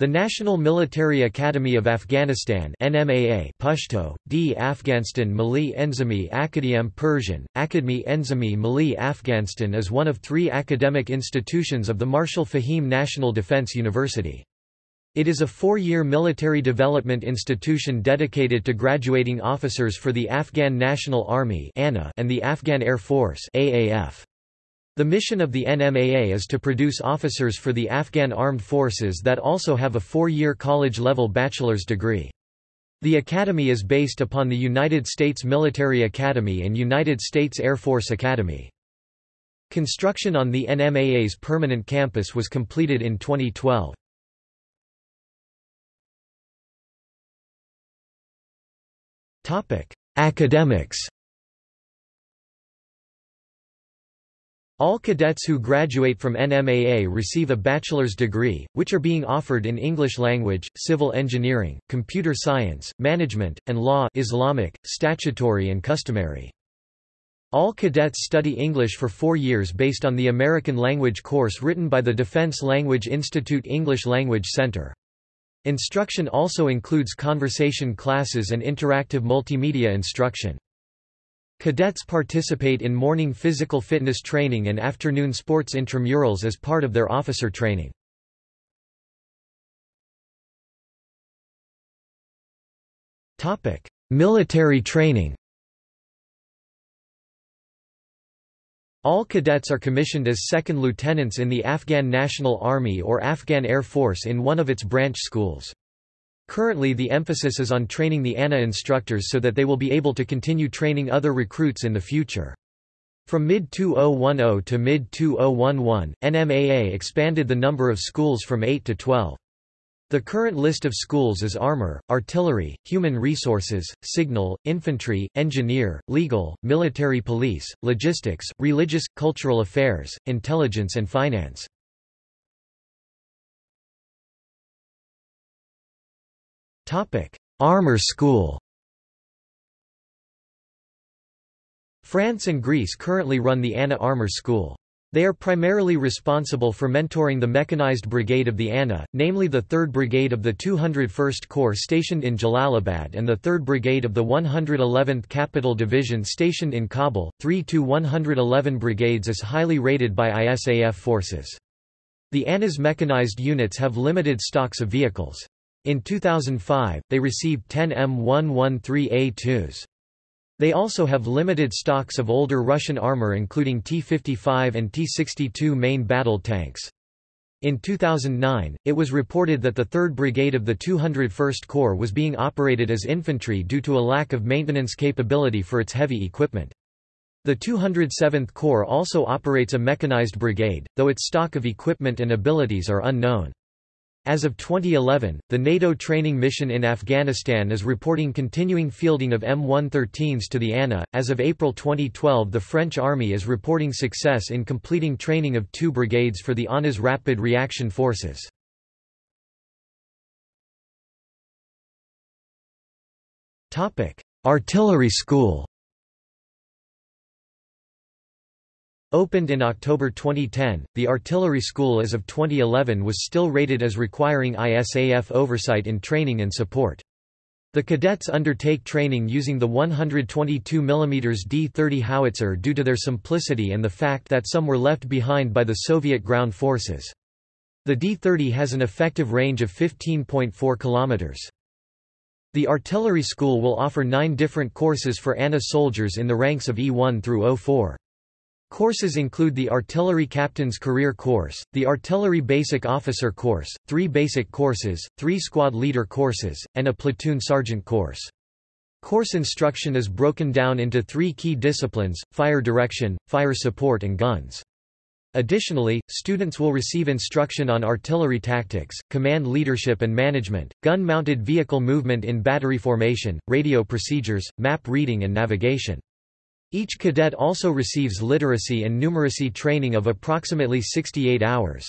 The National Military Academy of Afghanistan NMAA Pashto, D. Afghanistan Mali Enzimi Akadiem Persian, Akademi Enzimi Mali Afghanistan is one of three academic institutions of the Marshal Fahim National Defense University. It is a four-year military development institution dedicated to graduating officers for the Afghan National Army and the Afghan Air Force AAF. The mission of the NMAA is to produce officers for the Afghan armed forces that also have a four-year college-level bachelor's degree. The academy is based upon the United States Military Academy and United States Air Force Academy. Construction on the NMAA's permanent campus was completed in 2012. Academics All cadets who graduate from NMAA receive a bachelor's degree, which are being offered in English language, civil engineering, computer science, management, and law Islamic, statutory and customary. All cadets study English for four years based on the American language course written by the Defense Language Institute English Language Center. Instruction also includes conversation classes and interactive multimedia instruction. Cadets participate in morning physical fitness training and afternoon sports intramurals as part of their officer training. Military training All cadets are commissioned as second lieutenants in the Afghan National Army or Afghan Air Force in one of its branch schools. Currently the emphasis is on training the ANA instructors so that they will be able to continue training other recruits in the future. From mid-2010 to mid-2011, NMAA expanded the number of schools from 8 to 12. The current list of schools is Armor, Artillery, Human Resources, Signal, Infantry, Engineer, Legal, Military Police, Logistics, Religious, Cultural Affairs, Intelligence and Finance. Armor School France and Greece currently run the ANA Armor School. They are primarily responsible for mentoring the mechanized brigade of the ANA, namely the 3rd Brigade of the 201st Corps stationed in Jalalabad and the 3rd Brigade of the 111th Capital Division stationed in Kabul. 3 to 111 brigades is highly rated by ISAF forces. The ANA's mechanized units have limited stocks of vehicles. In 2005, they received 10 M113A2s. They also have limited stocks of older Russian armor including T-55 and T-62 main battle tanks. In 2009, it was reported that the 3rd Brigade of the 201st Corps was being operated as infantry due to a lack of maintenance capability for its heavy equipment. The 207th Corps also operates a mechanized brigade, though its stock of equipment and abilities are unknown. As of 2011, the NATO training mission in Afghanistan is reporting continuing fielding of M113s to the ANA. As of April 2012, the French Army is reporting success in completing training of two brigades for the ANA's Rapid Reaction Forces. Artillery School Opened in October 2010, the artillery school as of 2011 was still rated as requiring ISAF oversight in training and support. The cadets undertake training using the 122 mm D-30 howitzer due to their simplicity and the fact that some were left behind by the Soviet ground forces. The D-30 has an effective range of 15.4 km. The artillery school will offer nine different courses for ANA soldiers in the ranks of E1 through 04. Courses include the Artillery Captain's Career Course, the Artillery Basic Officer Course, three basic courses, three squad leader courses, and a platoon sergeant course. Course instruction is broken down into three key disciplines, fire direction, fire support and guns. Additionally, students will receive instruction on artillery tactics, command leadership and management, gun-mounted vehicle movement in battery formation, radio procedures, map reading and navigation. Each cadet also receives literacy and numeracy training of approximately 68 hours.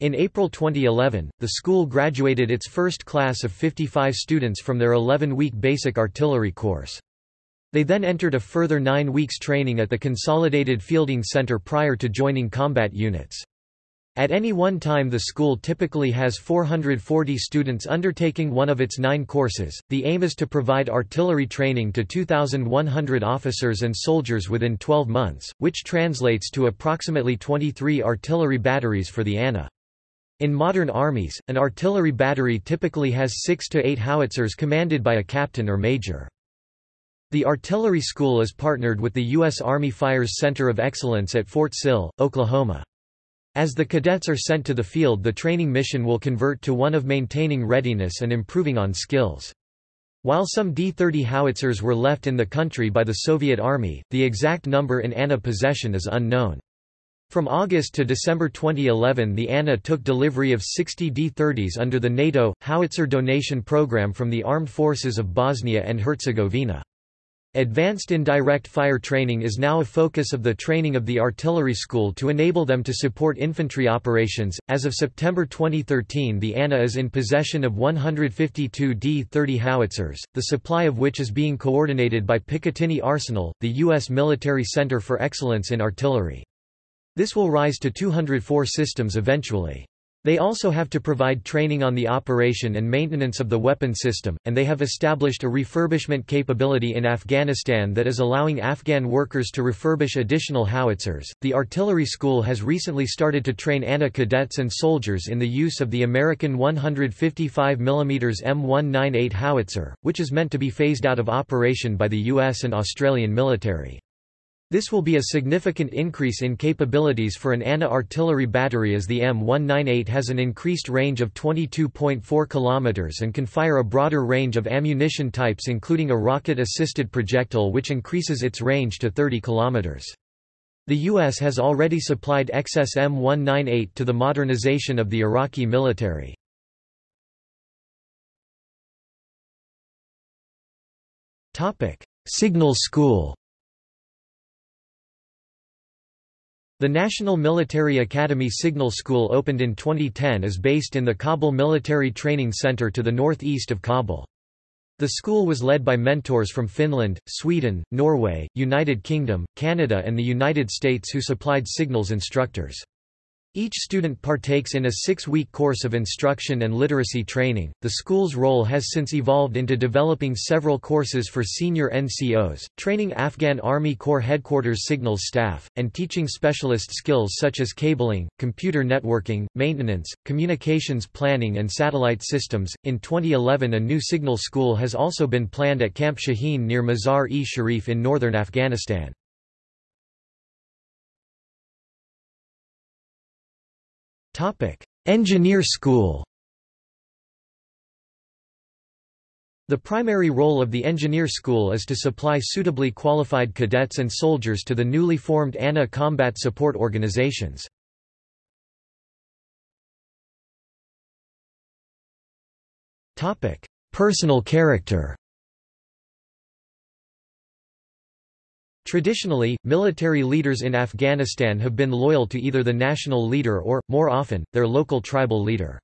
In April 2011, the school graduated its first class of 55 students from their 11-week basic artillery course. They then entered a further nine weeks training at the Consolidated Fielding Center prior to joining combat units. At any one time the school typically has 440 students undertaking one of its nine courses. The aim is to provide artillery training to 2,100 officers and soldiers within 12 months, which translates to approximately 23 artillery batteries for the ANA. In modern armies, an artillery battery typically has 6 to 8 howitzers commanded by a captain or major. The artillery school is partnered with the U.S. Army Fires Center of Excellence at Fort Sill, Oklahoma. As the cadets are sent to the field the training mission will convert to one of maintaining readiness and improving on skills. While some D-30 howitzers were left in the country by the Soviet Army, the exact number in ANA possession is unknown. From August to December 2011 the ANA took delivery of 60 D-30s under the NATO, howitzer donation program from the Armed Forces of Bosnia and Herzegovina. Advanced indirect fire training is now a focus of the training of the artillery school to enable them to support infantry operations. As of September 2013, the ANA is in possession of 152 D-30 howitzers, the supply of which is being coordinated by Picatinny Arsenal, the U.S. military center for excellence in artillery. This will rise to 204 systems eventually. They also have to provide training on the operation and maintenance of the weapon system, and they have established a refurbishment capability in Afghanistan that is allowing Afghan workers to refurbish additional howitzers. The artillery school has recently started to train ANA cadets and soldiers in the use of the American 155 mm M198 howitzer, which is meant to be phased out of operation by the US and Australian military. This will be a significant increase in capabilities for an ANA artillery battery as the M198 has an increased range of 22.4 km and can fire a broader range of ammunition types including a rocket-assisted projectile which increases its range to 30 km. The U.S. has already supplied excess M198 to the modernization of the Iraqi military. Signal School The National Military Academy Signal School opened in 2010 is based in the Kabul Military Training Center to the northeast of Kabul. The school was led by mentors from Finland, Sweden, Norway, United Kingdom, Canada and the United States who supplied signals instructors. Each student partakes in a six-week course of instruction and literacy training. The school's role has since evolved into developing several courses for senior NCOs, training Afghan Army Corps Headquarters signals staff, and teaching specialist skills such as cabling, computer networking, maintenance, communications planning and satellite systems. In 2011 a new signal school has also been planned at Camp Shaheen near Mazar-e-Sharif in northern Afghanistan. Engineer school. The primary role of the engineer school is to supply suitably qualified cadets and soldiers to the newly formed ANA combat support organizations. Personal character Traditionally, military leaders in Afghanistan have been loyal to either the national leader or, more often, their local tribal leader.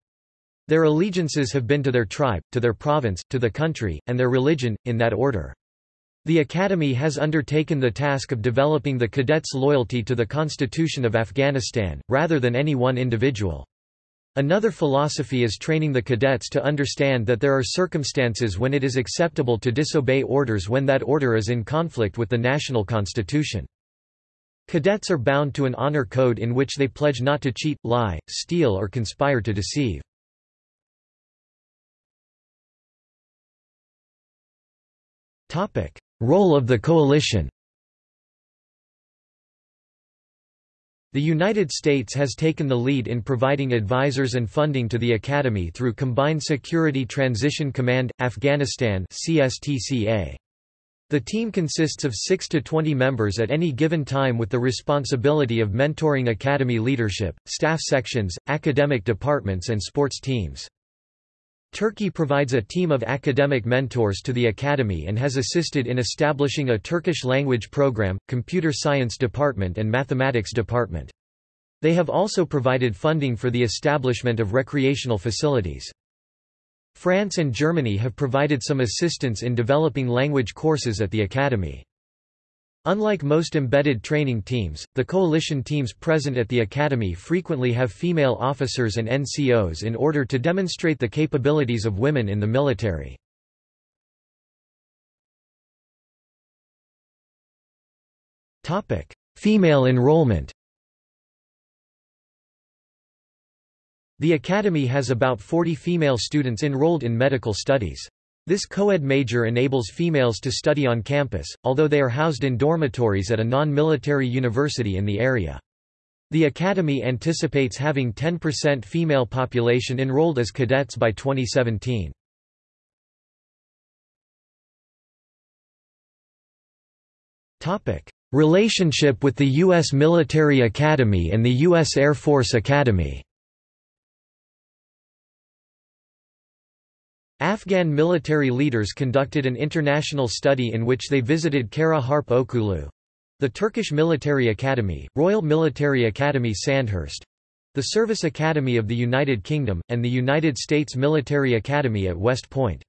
Their allegiances have been to their tribe, to their province, to the country, and their religion, in that order. The Academy has undertaken the task of developing the cadets' loyalty to the Constitution of Afghanistan, rather than any one individual. Another philosophy is training the cadets to understand that there are circumstances when it is acceptable to disobey orders when that order is in conflict with the national constitution. Cadets are bound to an honor code in which they pledge not to cheat, lie, steal or conspire to deceive. Role of the coalition The United States has taken the lead in providing advisors and funding to the Academy through Combined Security Transition Command, Afghanistan The team consists of 6 to 20 members at any given time with the responsibility of mentoring Academy leadership, staff sections, academic departments and sports teams. Turkey provides a team of academic mentors to the academy and has assisted in establishing a Turkish language program, computer science department and mathematics department. They have also provided funding for the establishment of recreational facilities. France and Germany have provided some assistance in developing language courses at the academy. Unlike most embedded training teams, the coalition teams present at the academy frequently have female officers and NCOs in order to demonstrate the capabilities of women in the military. Female enrollment The academy has about 40 female students enrolled in medical studies. This co-ed major enables females to study on campus, although they are housed in dormitories at a non-military university in the area. The Academy anticipates having 10% female population enrolled as cadets by 2017. Relationship with the U.S. Military Academy and the U.S. Air Force Academy Afghan military leaders conducted an international study in which they visited Kara Harp Okulu the Turkish Military Academy, Royal Military Academy Sandhurst the Service Academy of the United Kingdom, and the United States Military Academy at West Point.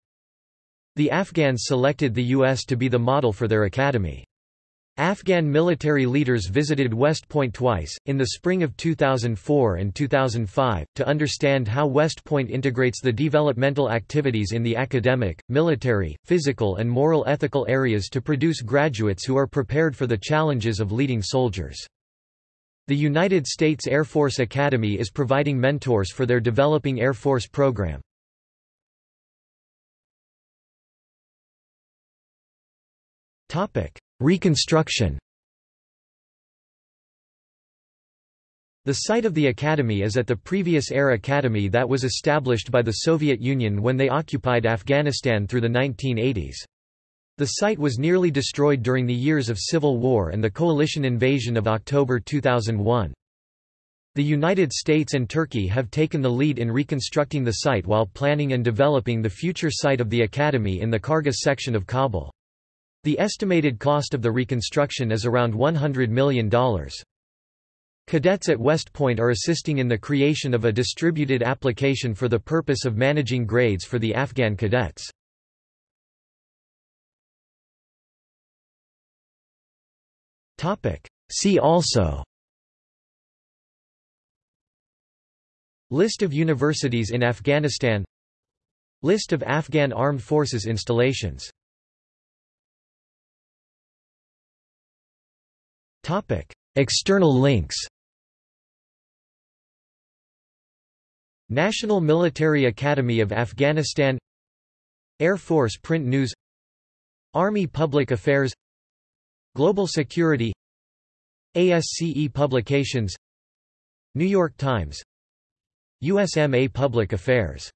The Afghans selected the U.S. to be the model for their academy. Afghan military leaders visited West Point twice, in the spring of 2004 and 2005, to understand how West Point integrates the developmental activities in the academic, military, physical and moral ethical areas to produce graduates who are prepared for the challenges of leading soldiers. The United States Air Force Academy is providing mentors for their developing Air Force program. Reconstruction The site of the academy is at the previous Air Academy that was established by the Soviet Union when they occupied Afghanistan through the 1980s. The site was nearly destroyed during the years of civil war and the coalition invasion of October 2001. The United States and Turkey have taken the lead in reconstructing the site while planning and developing the future site of the academy in the Kargas section of Kabul. The estimated cost of the reconstruction is around $100 million. Cadets at West Point are assisting in the creation of a distributed application for the purpose of managing grades for the Afghan cadets. See also List of universities in Afghanistan List of Afghan Armed Forces installations External links National Military Academy of Afghanistan Air Force Print News Army Public Affairs Global Security ASCE Publications New York Times USMA Public Affairs